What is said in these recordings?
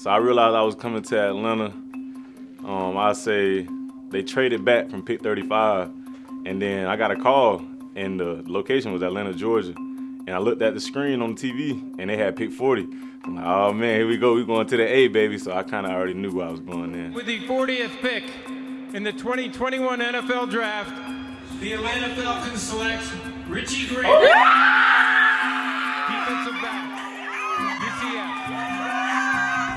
So I realized I was coming to Atlanta. Um, I say they traded back from pick 35, and then I got a call, and the location was Atlanta, Georgia. And I looked at the screen on the TV, and they had pick 40. I'm like, oh man, here we go. We going to the A, baby. So I kind of already knew where I was going in. With the 40th pick in the 2021 NFL Draft, the Atlanta Falcons select Richie Grant, defensive back, UCF.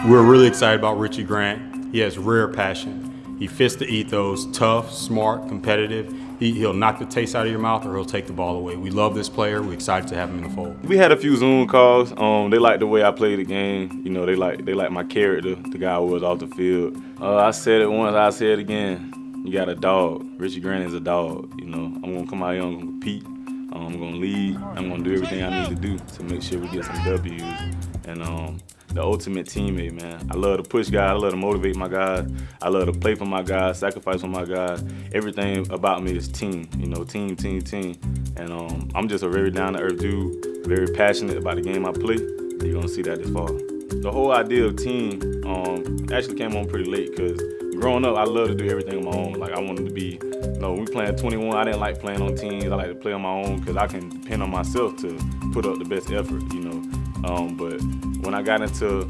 We're really excited about Richie Grant. He has rare passion. He fits the ethos, tough, smart, competitive. He, he'll knock the taste out of your mouth or he'll take the ball away. We love this player. We're excited to have him in the fold. We had a few Zoom calls. Um, they like the way I play the game. You know, they like they like my character, the guy I was off the field. Uh, I said it once, I said it again. You got a dog. Richie Grant is a dog. You know, I'm gonna come out here, I'm gonna compete. Um, I'm gonna lead. I'm gonna do everything I need to do to make sure we get some W's. And um, the ultimate teammate, man. I love to push guys. I love to motivate my guys. I love to play for my guys, sacrifice for my guys. Everything about me is team. You know, team, team, team. And um, I'm just a very down-to-earth dude, very passionate about the game I play. You're gonna see that this fall. The whole idea of team um, actually came on pretty late because growing up, I love to do everything on my own. Like I wanted to be, you know, we playing 21. I didn't like playing on teams. I like to play on my own because I can depend on myself to put up the best effort. You know, um, but when I got into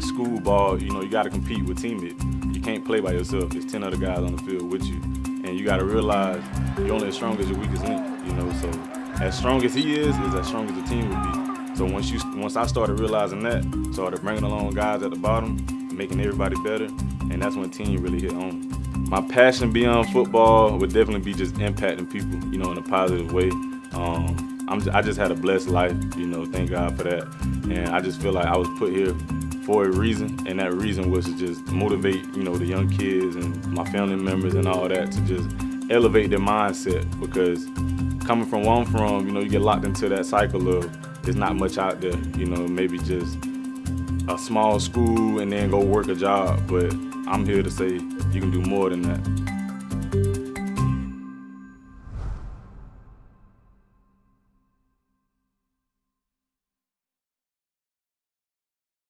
school ball, you know, you got to compete with teammates. You can't play by yourself. There's 10 other guys on the field with you. And you got to realize you're only as strong as your weakest link, you know. So as strong as he is, is as strong as the team would be. So once you, once I started realizing that, started bringing along guys at the bottom, making everybody better, and that's when team really hit home. My passion beyond football would definitely be just impacting people, you know, in a positive way. Um, I'm, I just had a blessed life, you know, thank God for that. And I just feel like I was put here for a reason, and that reason was to just motivate, you know, the young kids and my family members and all that to just elevate their mindset because coming from where I'm from, you know, you get locked into that cycle of there's not much out there, you know, maybe just a small school and then go work a job, but I'm here to say you can do more than that.